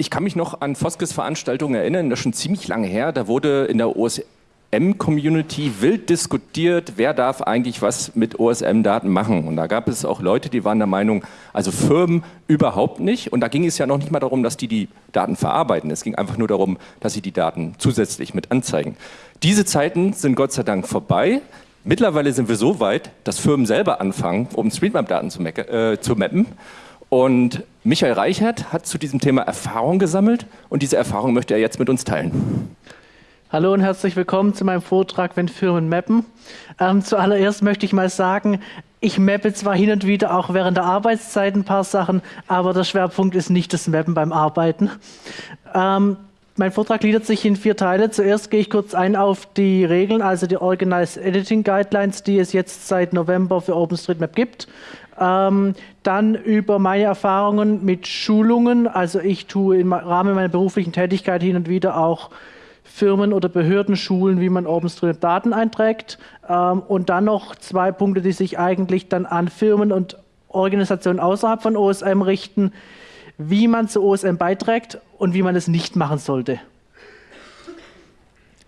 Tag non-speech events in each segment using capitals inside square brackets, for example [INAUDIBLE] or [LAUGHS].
ich kann mich noch an Foskes Veranstaltungen erinnern, das ist schon ziemlich lange her. Da wurde in der OSM-Community wild diskutiert, wer darf eigentlich was mit OSM-Daten machen. Und da gab es auch Leute, die waren der Meinung, also Firmen überhaupt nicht. Und da ging es ja noch nicht mal darum, dass die die Daten verarbeiten. Es ging einfach nur darum, dass sie die Daten zusätzlich mit anzeigen. Diese Zeiten sind Gott sei Dank vorbei. Mittlerweile sind wir so weit, dass Firmen selber anfangen, OpenStreetMap-Daten zu, äh, zu mappen. Und Michael Reichert hat zu diesem Thema Erfahrung gesammelt und diese Erfahrung möchte er jetzt mit uns teilen. Hallo und herzlich willkommen zu meinem Vortrag, wenn Firmen mappen. Ähm, zuallererst möchte ich mal sagen, ich mappe zwar hin und wieder auch während der Arbeitszeit ein paar Sachen, aber der Schwerpunkt ist nicht das Mappen beim Arbeiten. Ähm, mein Vortrag gliedert sich in vier Teile. Zuerst gehe ich kurz ein auf die Regeln, also die Organized Editing Guidelines, die es jetzt seit November für OpenStreetMap gibt. Ähm, dann über meine Erfahrungen mit Schulungen. Also ich tue im Rahmen meiner beruflichen Tätigkeit hin und wieder auch Firmen oder Behörden schulen, wie man OpenStreetMap Daten einträgt. Ähm, und dann noch zwei Punkte, die sich eigentlich dann an Firmen und Organisationen außerhalb von OSM richten wie man zu OSM beiträgt und wie man es nicht machen sollte.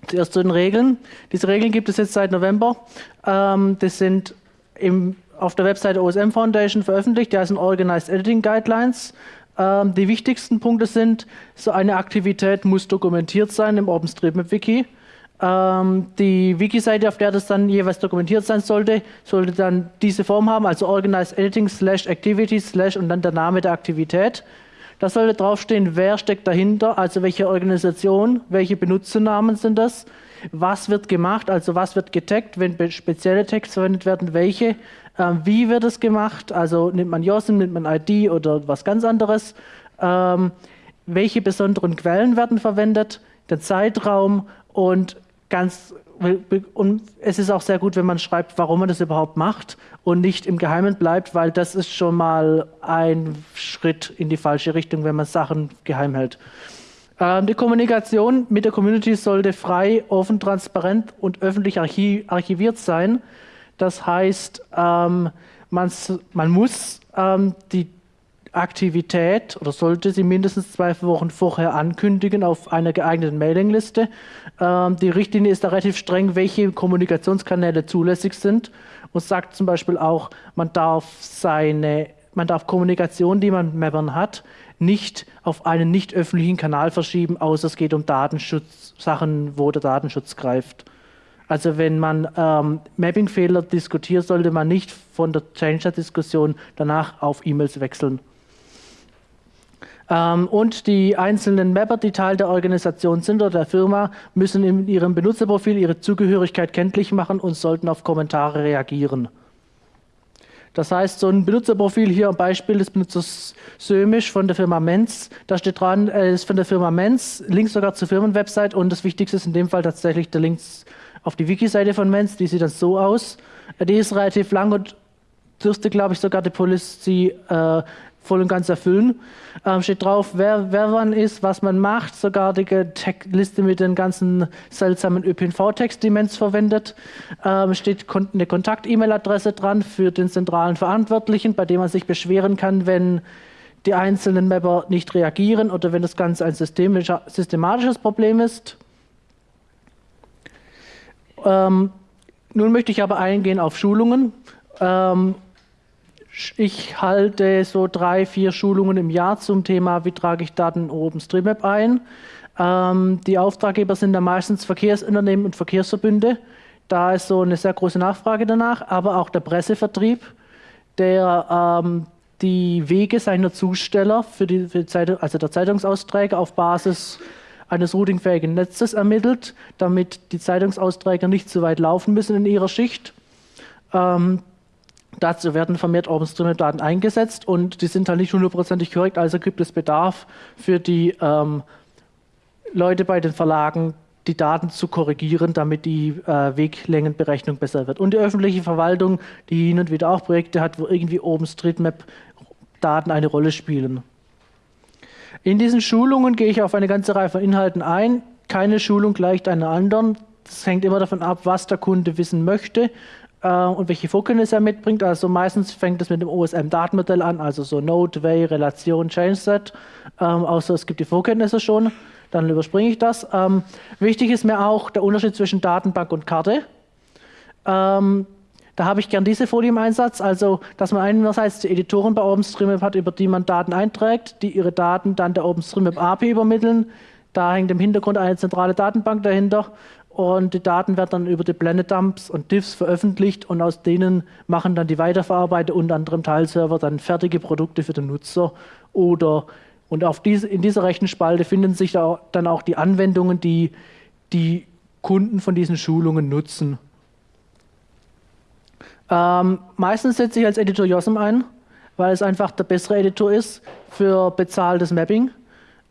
Zuerst zu den Regeln. Diese Regeln gibt es jetzt seit November. Ähm, das sind im, auf der Webseite OSM Foundation veröffentlicht. Die heißen Organized Editing Guidelines. Ähm, die wichtigsten Punkte sind, so eine Aktivität muss dokumentiert sein im OpenStreetMap-Wiki. Ähm, die Wiki-Seite, auf der das dann jeweils dokumentiert sein sollte, sollte dann diese Form haben, also Organized Editing slash Activity slash und dann der Name der Aktivität. Da sollte draufstehen, wer steckt dahinter, also welche Organisation, welche Benutzernamen sind das, was wird gemacht, also was wird getaggt, wenn spezielle Tags verwendet werden, welche, ähm, wie wird es gemacht, also nimmt man JOSM, nimmt man ID oder was ganz anderes, ähm, welche besonderen Quellen werden verwendet, der Zeitraum und ganz und es ist auch sehr gut, wenn man schreibt, warum man das überhaupt macht und nicht im Geheimen bleibt, weil das ist schon mal ein Schritt in die falsche Richtung, wenn man Sachen geheim hält. Ähm, die Kommunikation mit der Community sollte frei, offen, transparent und öffentlich archiviert sein. Das heißt, ähm, man, man muss ähm, die Aktivität oder sollte sie mindestens zwei Wochen vorher ankündigen auf einer geeigneten Mailingliste. Ähm, die Richtlinie ist da relativ streng, welche Kommunikationskanäle zulässig sind und sagt zum Beispiel auch, man darf seine, man darf Kommunikation, die man mit Mappern hat, nicht auf einen nicht öffentlichen Kanal verschieben, außer es geht um Datenschutz, Sachen, wo der Datenschutz greift. Also wenn man ähm, Mapping-Fehler diskutiert, sollte man nicht von der Changer-Diskussion danach auf E-Mails wechseln. Ähm, und die einzelnen Mapper, die Teil der Organisation sind oder der Firma, müssen in ihrem Benutzerprofil ihre Zugehörigkeit kenntlich machen und sollten auf Kommentare reagieren. Das heißt, so ein Benutzerprofil hier am Beispiel des Benutzers Sömisch von der Firma Menz, da steht dran, äh, ist von der Firma Menz, Link sogar zur Firmenwebsite. Und das Wichtigste ist in dem Fall tatsächlich der Link auf die Wiki-Seite von Menz, die sieht dann so aus. Äh, die ist relativ lang und dürfte, glaube ich, sogar die Policy äh, voll und ganz erfüllen. Ähm, steht drauf, wer, wer wann ist, was man macht, sogar die Liste mit den ganzen seltsamen ÖPNV-Text, die Menz verwendet. Ähm, steht eine Kontakt-E-Mail-Adresse dran für den zentralen Verantwortlichen, bei dem man sich beschweren kann, wenn die einzelnen Mapper nicht reagieren oder wenn das Ganze ein systematisches Problem ist. Ähm, nun möchte ich aber eingehen auf Schulungen. Ähm, ich halte so drei, vier Schulungen im Jahr zum Thema, wie trage ich Daten in OpenStreetMap ein. Ähm, die Auftraggeber sind dann meistens Verkehrsunternehmen und Verkehrsverbünde. Da ist so eine sehr große Nachfrage danach, aber auch der Pressevertrieb, der ähm, die Wege seiner Zusteller für die, für die Zeitung, also der Zeitungsausträger auf Basis eines routingfähigen Netzes ermittelt, damit die Zeitungsausträger nicht zu weit laufen müssen in ihrer Schicht. Ähm, Dazu werden vermehrt OpenStreetMap-Daten eingesetzt und die sind halt nicht hundertprozentig korrekt, also gibt es Bedarf für die ähm, Leute bei den Verlagen, die Daten zu korrigieren, damit die äh, Weglängenberechnung besser wird. Und die öffentliche Verwaltung, die hin und wieder auch Projekte hat, wo irgendwie OpenStreetMap-Daten eine Rolle spielen. In diesen Schulungen gehe ich auf eine ganze Reihe von Inhalten ein. Keine Schulung gleicht einer anderen. Das hängt immer davon ab, was der Kunde wissen möchte äh, und welche Vorkenntnisse er mitbringt. Also meistens fängt es mit dem OSM-Datenmodell an, also so Node, Way, Relation, Changeset. Ähm, außer es gibt die Vorkenntnisse schon, dann überspringe ich das. Ähm, wichtig ist mir auch der Unterschied zwischen Datenbank und Karte. Ähm, da habe ich gern diese Folie im Einsatz, also dass man einerseits die Editoren bei OpenStreetMap hat, über die man Daten einträgt, die ihre Daten dann der OpenStreetMap API übermitteln. Da hängt im Hintergrund eine zentrale Datenbank dahinter und die Daten werden dann über die Blended Dumps und Diffs veröffentlicht und aus denen machen dann die Weiterverarbeiter, unter anderem Teilserver, dann fertige Produkte für den Nutzer oder und auf diese, in dieser Rechenspalte finden sich da dann auch die Anwendungen, die die Kunden von diesen Schulungen nutzen. Ähm, meistens setze ich als Editor JOSM ein, weil es einfach der bessere Editor ist für bezahltes Mapping,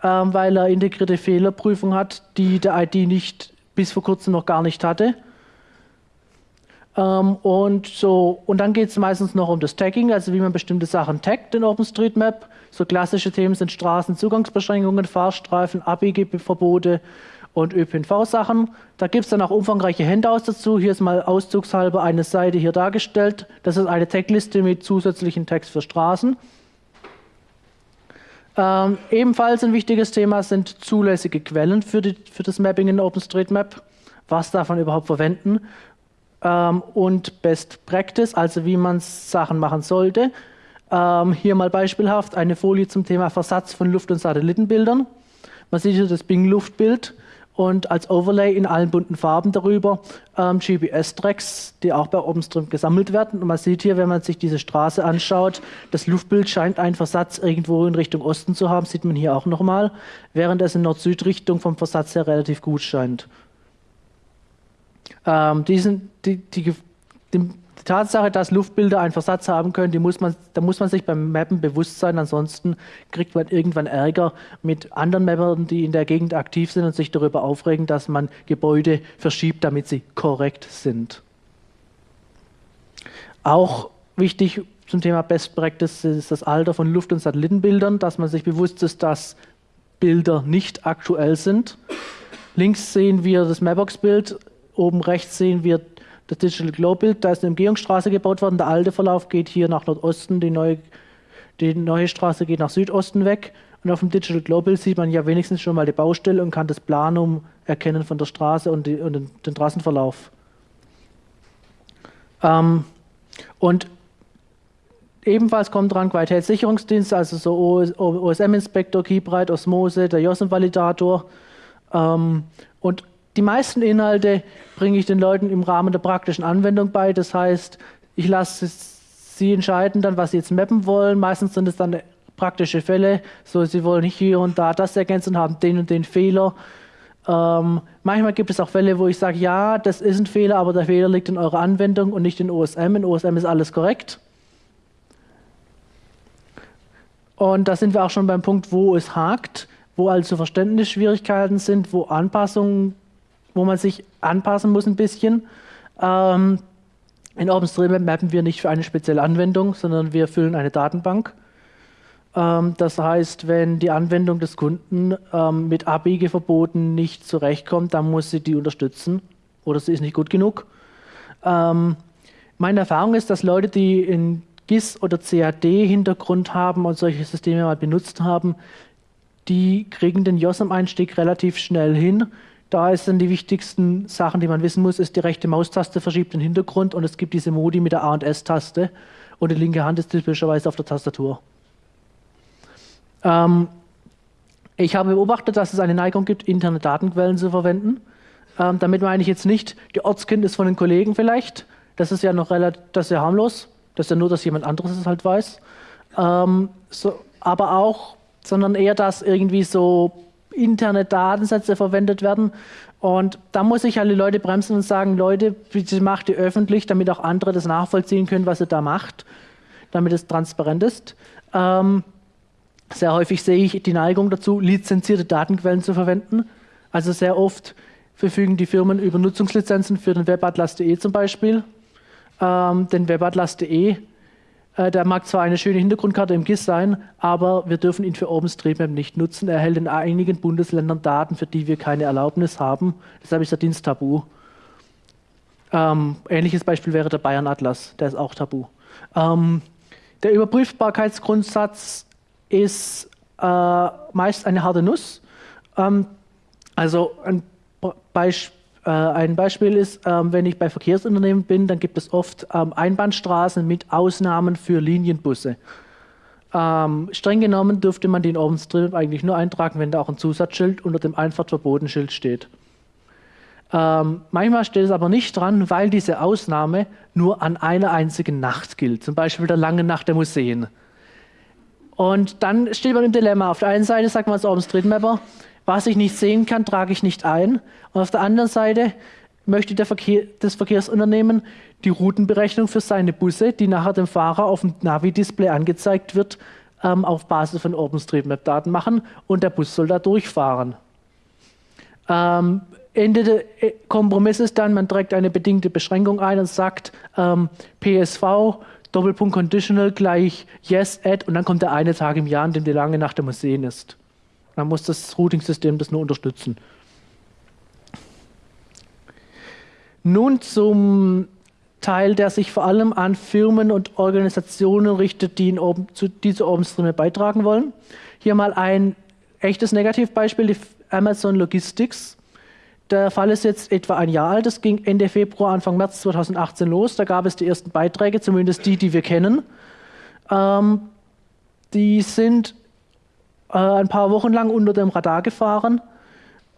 ähm, weil er integrierte Fehlerprüfung hat, die der ID nicht bis vor kurzem noch gar nicht hatte. Ähm, und, so, und dann geht es meistens noch um das Tagging, also wie man bestimmte Sachen taggt in OpenStreetMap. So klassische Themen sind Straßenzugangsbeschränkungen, Fahrstreifen, Abbiegeverbote und ÖPNV-Sachen. Da gibt es dann auch umfangreiche Handouts dazu. Hier ist mal auszugshalber eine Seite hier dargestellt. Das ist eine Tagliste mit zusätzlichen Tags für Straßen. Ähm, ebenfalls ein wichtiges Thema sind zulässige Quellen für, die, für das Mapping in OpenStreetMap. Was darf man überhaupt verwenden? Ähm, und Best Practice, also wie man Sachen machen sollte. Ähm, hier mal beispielhaft eine Folie zum Thema Versatz von Luft- und Satellitenbildern. Man sieht hier das Bing-Luftbild und als Overlay in allen bunten Farben darüber ähm, GPS-Tracks, die auch bei OpenStream gesammelt werden. Und man sieht hier, wenn man sich diese Straße anschaut, das Luftbild scheint einen Versatz irgendwo in Richtung Osten zu haben, sieht man hier auch nochmal, während es in Nord-Süd-Richtung vom Versatz her relativ gut scheint. Ähm, diesen, die, die, die, die Tatsache, dass Luftbilder einen Versatz haben können, die muss man, da muss man sich beim Mappen bewusst sein, ansonsten kriegt man irgendwann Ärger mit anderen Mappern, die in der Gegend aktiv sind und sich darüber aufregen, dass man Gebäude verschiebt, damit sie korrekt sind. Auch wichtig zum Thema Best Practice ist das Alter von Luft- und Satellitenbildern, dass man sich bewusst ist, dass Bilder nicht aktuell sind. Links sehen wir das Mapbox-Bild, oben rechts sehen wir das Digital Glow Bild, da ist eine Umgehungsstraße gebaut worden. Der alte Verlauf geht hier nach Nordosten, die neue, die neue Straße geht nach Südosten weg. Und auf dem Digital Glow Bild sieht man ja wenigstens schon mal die Baustelle und kann das Planum erkennen von der Straße und, die, und den, Trassenverlauf. Ähm, und ebenfalls kommt dran Qualitätssicherungsdienst, also so OSM-Inspektor, Keybright, Osmose, der JOSM-Validator. Ähm, und die meisten Inhalte bringe ich den Leuten im Rahmen der praktischen Anwendung bei. Das heißt, ich lasse sie entscheiden dann, was sie jetzt mappen wollen. Meistens sind es dann praktische Fälle. So, sie wollen hier und da das ergänzen, haben den und den Fehler. Ähm, manchmal gibt es auch Fälle, wo ich sage, ja, das ist ein Fehler, aber der Fehler liegt in eurer Anwendung und nicht in OSM. In OSM ist alles korrekt. Und da sind wir auch schon beim Punkt, wo es hakt, wo also Verständnisschwierigkeiten sind, wo Anpassungen wo man sich anpassen muss ein bisschen. Ähm, in OpenStreetMap mappen wir nicht für eine spezielle Anwendung, sondern wir füllen eine Datenbank. Ähm, das heißt, wenn die Anwendung des Kunden ähm, mit Abbiegeverboten nicht zurechtkommt, dann muss sie die unterstützen oder sie ist nicht gut genug. Ähm, meine Erfahrung ist, dass Leute, die in GIS oder CAD-Hintergrund haben und solche Systeme mal benutzt haben, die kriegen den JOSM-Einstieg relativ schnell hin da ist dann die wichtigsten Sachen, die man wissen muss, ist die rechte Maustaste verschiebt den Hintergrund und es gibt diese Modi mit der A- und S-Taste und die linke Hand ist typischerweise auf der Tastatur. Ähm, ich habe beobachtet, dass es eine Neigung gibt, interne Datenquellen zu verwenden. Ähm, damit meine ich jetzt nicht die Ortskenntnis von den Kollegen vielleicht. Das ist ja noch relativ, das ist ja harmlos. Das ist ja nur, dass jemand anderes es halt weiß. Ähm, so, aber auch, sondern eher, dass irgendwie so interne Datensätze verwendet werden. Und da muss ich alle Leute bremsen und sagen, Leute, bitte macht die öffentlich, damit auch andere das nachvollziehen können, was ihr da macht, damit es transparent ist. Ähm, sehr häufig sehe ich die Neigung dazu, lizenzierte Datenquellen zu verwenden. Also sehr oft verfügen die Firmen über Nutzungslizenzen für den Webatlas.de zum Beispiel. Ähm, den Webatlas.de der mag zwar eine schöne Hintergrundkarte im GIS sein, aber wir dürfen ihn für OpenStreetMap nicht nutzen. Er erhält in einigen Bundesländern Daten, für die wir keine Erlaubnis haben. Deshalb ist der Dienst tabu. Ähm, ähnliches Beispiel wäre der Bayern Atlas, der ist auch tabu. Ähm, der Überprüfbarkeitsgrundsatz ist äh, meist eine harte Nuss. Ähm, also ein, Beisp äh, ein Beispiel ist, ähm, wenn ich bei Verkehrsunternehmen bin, dann gibt es oft ähm, Einbahnstraßen mit Ausnahmen für Linienbusse. Ähm, streng genommen dürfte man den OpenStreetMap eigentlich nur eintragen, wenn da auch ein Zusatzschild unter dem Einfahrtverbotenschild steht. Manchmal steht es aber nicht dran, weil diese Ausnahme nur an einer einzigen Nacht gilt, zum Beispiel der langen Nacht der Museen. Und dann steht man im Dilemma. Auf der einen Seite sagt man als OpenStreetMapper, was ich nicht sehen kann, trage ich nicht ein. Und auf der anderen Seite möchte Verkehr, das Verkehrsunternehmen die Routenberechnung für seine Busse, die nachher dem Fahrer auf dem Navi-Display angezeigt wird, ähm, auf Basis von OpenStreetMap-Daten machen und der Bus soll da durchfahren. Ähm, Ende der äh, Kompromiss ist dann, man trägt eine bedingte Beschränkung ein und sagt ähm, PSV, Doppelpunkt Conditional gleich Yes, Add und dann kommt der eine Tag im Jahr, an dem die lange Nacht der Museen ist. Dann muss das Routing-System das nur unterstützen. Nun zum Teil, der sich vor allem an Firmen und Organisationen richtet, die, in Open, zu, die zu OpenStreetMap beitragen wollen. Hier mal ein echtes Negativbeispiel, die Amazon Logistics. Der Fall ist jetzt etwa ein Jahr alt. Das ging Ende Februar, Anfang März 2018 los. Da gab es die ersten Beiträge, zumindest die, die wir kennen. Ähm, die sind äh, ein paar Wochen lang unter dem Radar gefahren.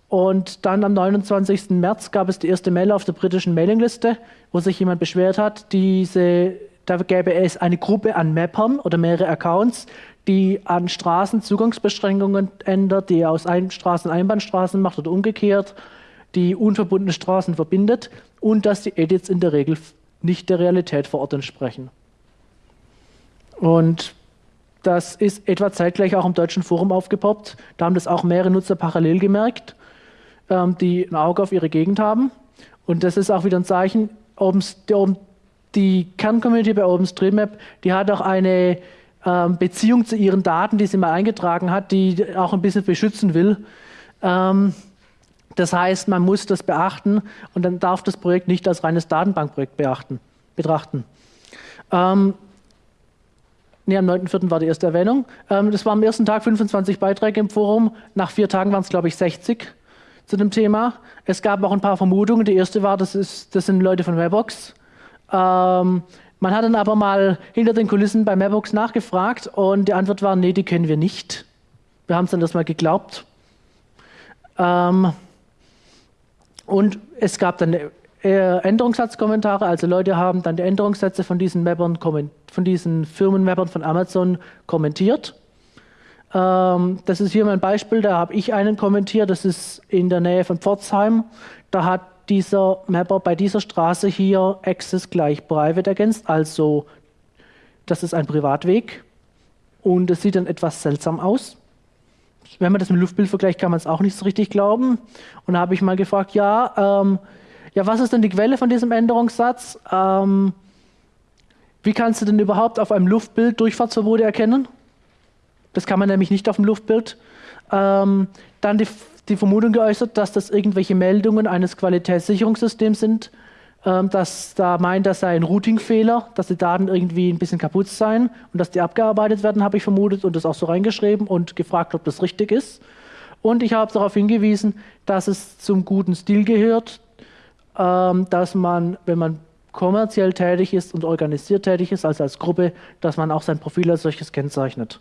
Und dann am 29. März gab es die erste Mail auf der britischen Mailingliste, wo sich jemand beschwert hat, diese, da gäbe es eine Gruppe an Mappern oder mehrere Accounts, die an Straßen Zugangsbeschränkungen ändert, die aus Straßen Einbahnstraßen macht oder umgekehrt, die unverbundene Straßen verbindet und dass die Edits in der Regel nicht der Realität vor Ort entsprechen. Und das ist etwa zeitgleich auch im deutschen Forum aufgepoppt. Da haben das auch mehrere Nutzer parallel gemerkt ähm, die ein Auge auf ihre Gegend haben. Und das ist auch wieder ein Zeichen, die Kerncommunity bei OpenStreetMap, die hat auch eine ähm, Beziehung zu ihren Daten, die sie mal eingetragen hat, die auch ein bisschen beschützen will. Ähm, das heißt, man muss das beachten und dann darf das Projekt nicht als reines Datenbankprojekt beachten, betrachten. Ähm, nee, am 9.4. war die erste Erwähnung. Ähm, das war am ersten Tag 25 Beiträge im Forum. Nach vier Tagen waren es, glaube ich, 60 zu dem Thema. Es gab auch ein paar Vermutungen. Die erste war, das, ist, das sind Leute von Webbox. Ähm, man hat dann aber mal hinter den Kulissen bei Webbox nachgefragt und die Antwort war, nee, die kennen wir nicht. Wir haben es dann erstmal geglaubt. Ähm, und es gab dann Änderungssatzkommentare, also Leute haben dann die Änderungssätze von diesen Mappern, von diesen Firmenmappern von Amazon kommentiert. Ähm, das ist hier mein Beispiel, da habe ich einen kommentiert, das ist in der Nähe von Pforzheim. Da hat dieser Mapper bei dieser Straße hier Access gleich Private ergänzt, also das ist ein Privatweg und es sieht dann etwas seltsam aus. Wenn man das mit Luftbild vergleicht, kann man es auch nicht so richtig glauben. Und da habe ich mal gefragt, ja, ähm, ja, was ist denn die Quelle von diesem Änderungssatz? Ähm, wie kannst du denn überhaupt auf einem Luftbild Durchfahrtsverbote erkennen? Das kann man nämlich nicht auf dem Luftbild. Ähm, dann die, die, Vermutung geäußert, dass das irgendwelche Meldungen eines Qualitätssicherungssystems sind, ähm, dass da meint, das sei ein Routing-Fehler, dass die Daten irgendwie ein bisschen kaputt seien und dass die abgearbeitet werden, habe ich vermutet und das auch so reingeschrieben und gefragt, ob das richtig ist. Und ich habe darauf hingewiesen, dass es zum guten Stil gehört, dass man, wenn man kommerziell tätig ist und organisiert tätig ist, also als Gruppe, dass man auch sein Profil als solches kennzeichnet.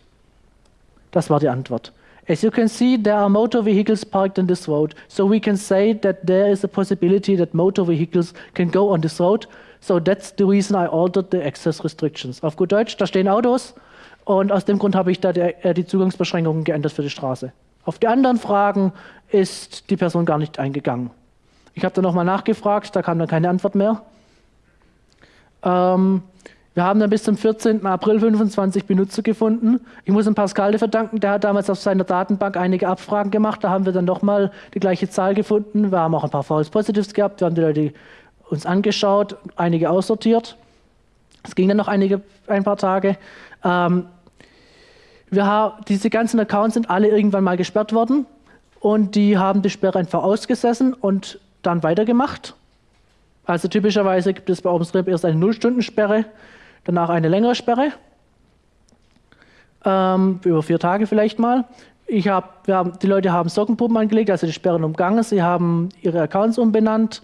Das war die Antwort. As you can see, there are motor vehicles parked on this road. So we can say that there is a possibility that motor vehicles can go on this road. So that's the reason I altered the access restrictions. Auf gut Deutsch, da stehen Autos und aus dem Grund habe ich da die, äh, die Zugangsbeschränkungen geändert für die Straße. Auf die anderen Fragen ist die Person gar nicht eingegangen. Ich habe dann nochmal nachgefragt, da kam dann keine Antwort mehr. Ähm, wir haben dann bis zum 14. April 25 Benutzer gefunden. Ich muss dem Pascal verdanken, der hat damals auf seiner Datenbank einige Abfragen gemacht. Da haben wir dann nochmal die gleiche Zahl gefunden. Wir haben auch ein paar False Positives gehabt. Wir haben die Leute uns angeschaut, einige aussortiert. Es ging dann noch einige, ein paar Tage. Ähm, wir diese ganzen Accounts sind alle irgendwann mal gesperrt worden und die haben die Sperre einfach ausgesessen und dann weitergemacht. Also typischerweise gibt es bei OpenStreetMap erst eine Nullstundensperre, danach eine längere Sperre, ähm, über vier Tage vielleicht mal. Ich hab, wir haben, die Leute haben Sockenpuppen angelegt, also die Sperren umgangen, sie haben ihre Accounts umbenannt,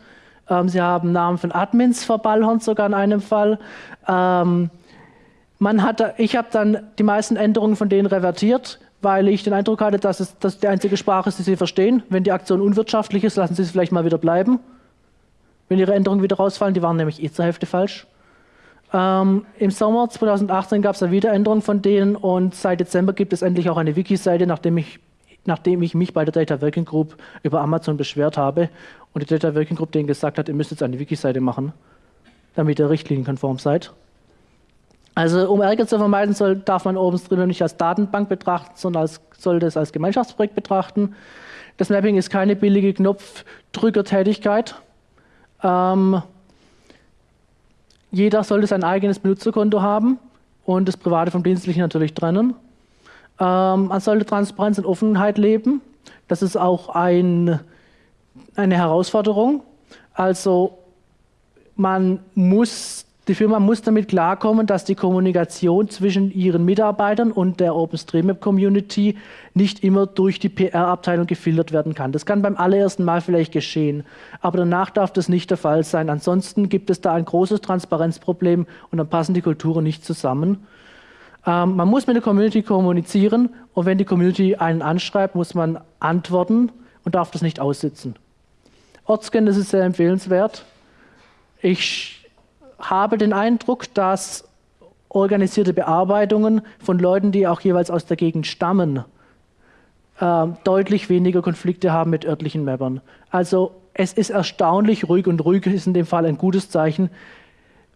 ähm, sie haben Namen von Admins verballhornt, sogar in einem Fall. Ähm, man hat, ich habe dann die meisten Änderungen von denen revertiert, weil ich den Eindruck hatte, dass es dass die einzige Sprache ist, die sie verstehen. Wenn die Aktion unwirtschaftlich ist, lassen sie es vielleicht mal wieder bleiben. Wenn ihre Änderungen wieder rausfallen, die waren nämlich eh zur Hälfte falsch. Ähm, Im Sommer 2018 gab es eine Wiederänderung von denen und seit Dezember gibt es endlich auch eine Wiki-Seite, nachdem ich, nachdem ich mich bei der Data Working Group über Amazon beschwert habe und die Data Working Group denen gesagt hat, ihr müsst jetzt eine Wiki-Seite machen, damit ihr richtlinienkonform seid. Also um Ärger zu vermeiden, soll, darf man OpenStreetMap nicht als Datenbank betrachten, sondern als, sollte es als Gemeinschaftsprojekt betrachten. Das Mapping ist keine billige Knopfdrückertätigkeit. Ähm, jeder sollte sein eigenes Benutzerkonto haben und das Private vom Dienstlichen natürlich trennen. Ähm, man sollte Transparenz und Offenheit leben. Das ist auch ein, eine Herausforderung. Also man muss die Firma muss damit klarkommen, dass die Kommunikation zwischen ihren Mitarbeitern und der OpenStreetMap-Community nicht immer durch die PR-Abteilung gefiltert werden kann. Das kann beim allerersten Mal vielleicht geschehen, aber danach darf das nicht der Fall sein. Ansonsten gibt es da ein großes Transparenzproblem und dann passen die Kulturen nicht zusammen. Ähm, man muss mit der Community kommunizieren und wenn die Community einen anschreibt, muss man antworten und darf das nicht aussitzen. Ortscan, das ist sehr empfehlenswert. Ich habe den Eindruck, dass organisierte Bearbeitungen von Leuten, die auch jeweils aus der Gegend stammen, äh, deutlich weniger Konflikte haben mit örtlichen Mappern. Also es ist erstaunlich ruhig und ruhig ist in dem Fall ein gutes Zeichen,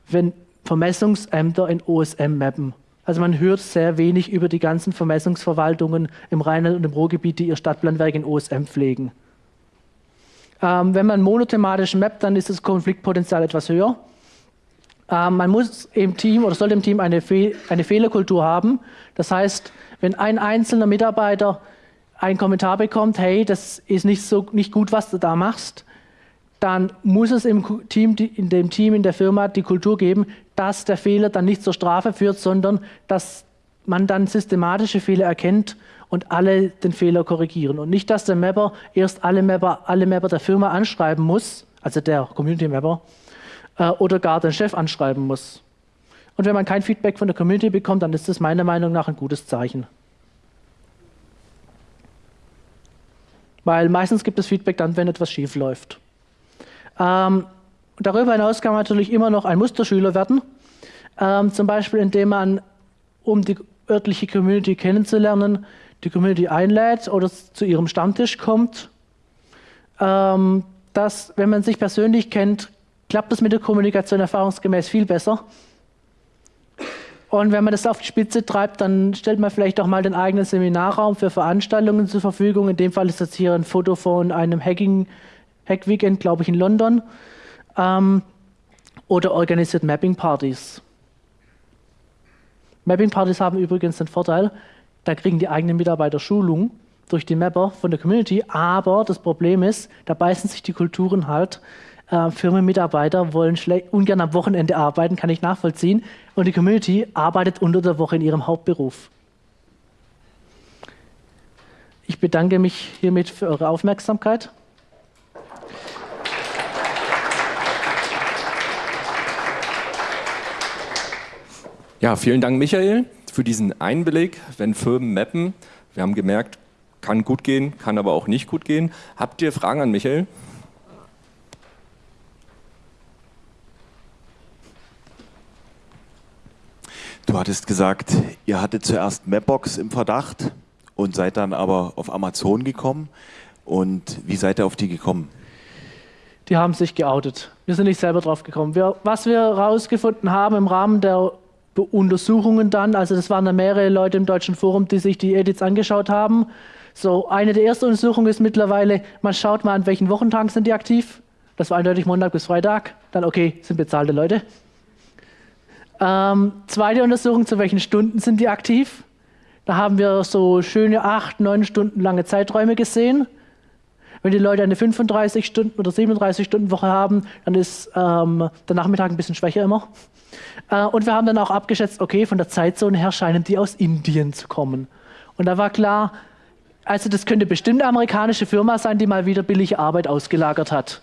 wenn Vermessungsämter in OSM mappen. Also man hört sehr wenig über die ganzen Vermessungsverwaltungen im Rheinland und im Ruhrgebiet, die ihr Stadtplanwerk in OSM pflegen. Ähm, wenn man monothematisch mappt, dann ist das Konfliktpotenzial etwas höher. Ähm, man muss im Team oder sollte im Team eine, Fe eine Fehlerkultur haben. Das heißt, wenn ein einzelner Mitarbeiter einen Kommentar bekommt, hey, das ist nicht, so, nicht gut, was du da machst, dann muss es im Team, in dem Team, in der Firma die Kultur geben, dass der Fehler dann nicht zur Strafe führt, sondern dass man dann systematische Fehler erkennt und alle den Fehler korrigieren. Und nicht, dass der Mapper erst alle Mapper, alle Mapper der Firma anschreiben muss, also der Community Mapper, äh, oder gar den Chef anschreiben muss. Und wenn man kein Feedback von der Community bekommt, dann ist das meiner Meinung nach ein gutes Zeichen. Weil meistens gibt es Feedback dann, wenn etwas schief läuft. Ähm, darüber hinaus kann man natürlich immer noch ein Musterschüler werden. Ähm, zum Beispiel, indem man, um die örtliche Community kennenzulernen, die Community einlädt oder zu ihrem Stammtisch kommt. Ähm, dass, wenn man sich persönlich kennt, klappt das mit der Kommunikation erfahrungsgemäß viel besser. Und wenn man das auf die Spitze treibt, dann stellt man vielleicht auch mal den eigenen Seminarraum für Veranstaltungen zur Verfügung. In dem Fall ist das hier ein Foto von einem Hacking, Hack-Weekend, glaube ich, in London. Ähm, oder organisiert Mapping-Partys. Mapping-Partys haben übrigens den Vorteil, da kriegen die eigenen Mitarbeiter Schulung durch die Mapper von der Community, aber das Problem ist, da beißen sich die Kulturen halt äh, Firmenmitarbeiter wollen ungern am Wochenende arbeiten, kann ich nachvollziehen. Und die Community arbeitet unter der Woche in ihrem Hauptberuf. Ich bedanke mich hiermit für eure Aufmerksamkeit. Ja, vielen Dank, Michael, für diesen Einblick. Wenn Firmen mappen, wir haben gemerkt, kann gut gehen, kann aber auch nicht gut gehen. Habt ihr Fragen an Michael? Du hattest gesagt, ihr hattet zuerst Mapbox im Verdacht und seid dann aber auf Amazon gekommen. Und wie seid ihr auf die gekommen? Die haben sich geoutet. Wir sind nicht selber drauf gekommen. Wir, was wir herausgefunden haben im Rahmen der Untersuchungen dann, also das waren da mehrere Leute im Deutschen Forum, die sich die Edits angeschaut haben. So, eine der ersten Untersuchungen ist mittlerweile, man schaut mal, an welchen Wochentagen sind die aktiv. Das war eindeutig Montag bis Freitag. Dann, okay, sind bezahlte Leute. Ähm, zweite Untersuchung, zu welchen Stunden sind die aktiv? Da haben wir so schöne acht, neun Stunden lange Zeiträume gesehen. Wenn die Leute eine 35 Stunden oder 37 Stunden Woche haben, dann ist ähm, der Nachmittag ein bisschen schwächer immer. Äh, und wir haben dann auch abgeschätzt, okay, von der Zeitzone her scheinen die aus Indien zu kommen. Und da war klar, also das könnte bestimmt eine amerikanische Firma sein, die mal wieder billige Arbeit ausgelagert hat.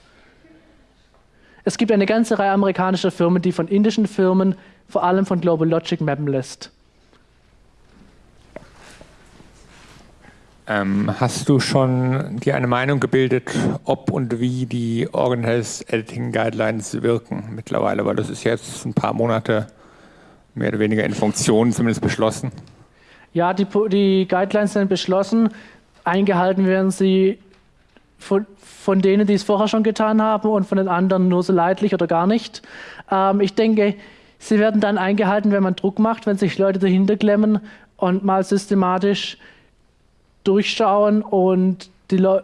Es gibt eine ganze Reihe amerikanischer Firmen, die von indischen Firmen, vor allem von Global Logic, mappen lässt. Ähm, hast du schon dir eine Meinung gebildet, ob und wie die Organized Editing Guidelines wirken mittlerweile? Weil das ist jetzt ein paar Monate mehr oder weniger in Funktion, zumindest beschlossen. Ja, die, die Guidelines sind beschlossen. Eingehalten werden sie von, von, denen, die es vorher schon getan haben und von den anderen nur so leidlich oder gar nicht. Ähm, ich denke, sie werden dann eingehalten, wenn man Druck macht, wenn sich Leute dahinter klemmen und mal systematisch durchschauen und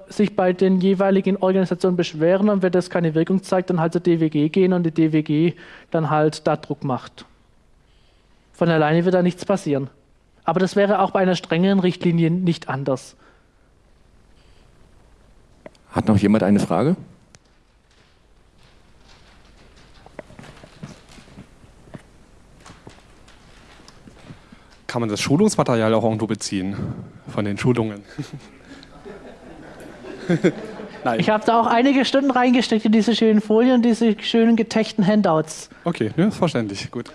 sich bei den jeweiligen Organisationen beschweren und wenn das keine Wirkung zeigt, dann halt zur DWG gehen und die DWG dann halt da Druck macht. Von alleine wird da nichts passieren. Aber das wäre auch bei einer strengeren Richtlinie nicht anders. Hat noch jemand eine Frage? kann man das Schulungsmaterial auch irgendwo beziehen von den Schulungen? [LAUGHS] Nein. Ich habe da auch einige Stunden reingesteckt in diese schönen Folien und diese schönen getechten Handouts. Okay, ja, ist verständlich, gut.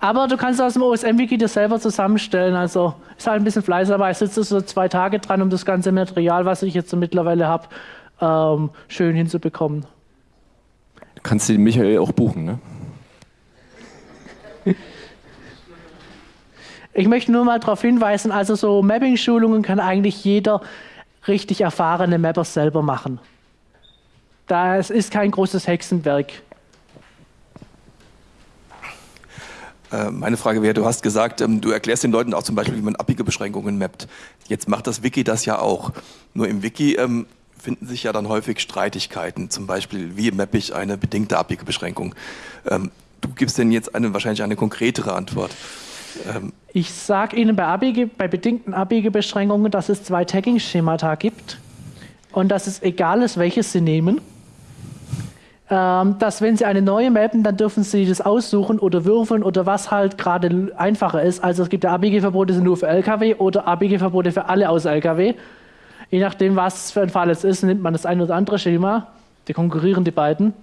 Aber du kannst aus dem OSM-Wiki das selber zusammenstellen. Also ist halt ein bisschen Fleiß, aber ich sitze so zwei Tage dran, um das ganze Material, was ich jetzt so mittlerweile habe, ähm, schön hinzubekommen. Du kannst den Michael auch buchen, ne? Ich möchte nur mal darauf hinweisen, also so Mapping-Schulungen kann eigentlich jeder richtig erfahrene Mapper selber machen. Das ist kein großes Hexenwerk. Äh, meine Frage wäre, du hast gesagt, ähm, du erklärst den Leuten auch zum Beispiel, wie man abbiege Beschränkungen mappt. Jetzt macht das Wiki das ja auch. Nur im Wiki ähm, finden sich ja dann häufig Streitigkeiten. Zum Beispiel, wie mappe ich eine bedingte Abbiegebeschränkung? Ähm, du gibst denn jetzt eine, wahrscheinlich eine konkretere Antwort. Ähm, ich sage Ihnen bei, Abbiege, bei bedingten Abbiegebeschränkungen, dass es zwei Tagging-Schemata gibt und dass es egal ist, welches Sie nehmen. Ähm, dass wenn Sie eine neue mappen, dann dürfen Sie das aussuchen oder würfeln oder was halt gerade einfacher ist. Also es gibt ja Abbiegeverbote sind nur für LKW oder Abbiegeverbote für alle aus LKW. Je nachdem, was für ein Fall es ist, nimmt man das eine oder andere Schema. Die konkurrieren die beiden.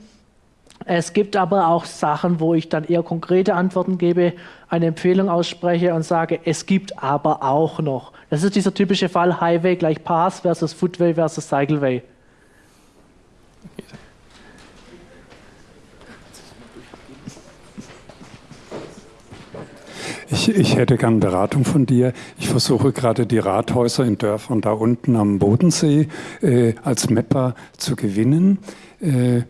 Es gibt aber auch Sachen, wo ich dann eher konkrete Antworten gebe, eine Empfehlung ausspreche und sage, es gibt aber auch noch. Das ist dieser typische Fall Highway gleich Pass versus Footway versus Cycleway. Ich, ich, hätte gern Beratung von dir. Ich versuche gerade die Rathäuser in Dörfern da unten am Bodensee äh, als Mapper zu gewinnen. Äh,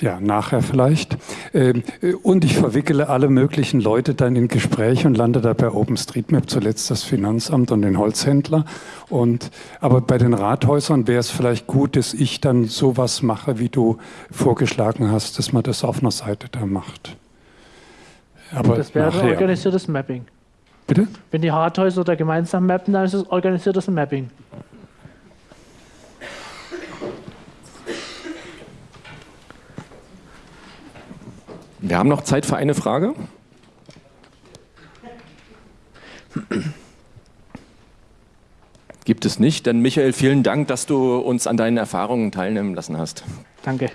ja, nachher vielleicht. Ähm, und ich verwickele alle möglichen Leute dann in Gespräche und lande da bei OpenStreetMap, zuletzt das Finanzamt und den Holzhändler. Und, aber bei den Rathäusern wäre es vielleicht gut, dass ich dann sowas mache, wie du vorgeschlagen hast, dass man das auf einer Seite da macht. Aber das wäre nachher. organisiertes Mapping. Bitte? Wenn die Rathäuser da gemeinsam mappen, dann ist es organisiertes Mapping. Wir haben noch Zeit für eine Frage. Gibt es nicht. Dann Michael, vielen Dank, dass du uns an deinen Erfahrungen teilnehmen lassen hast. Danke.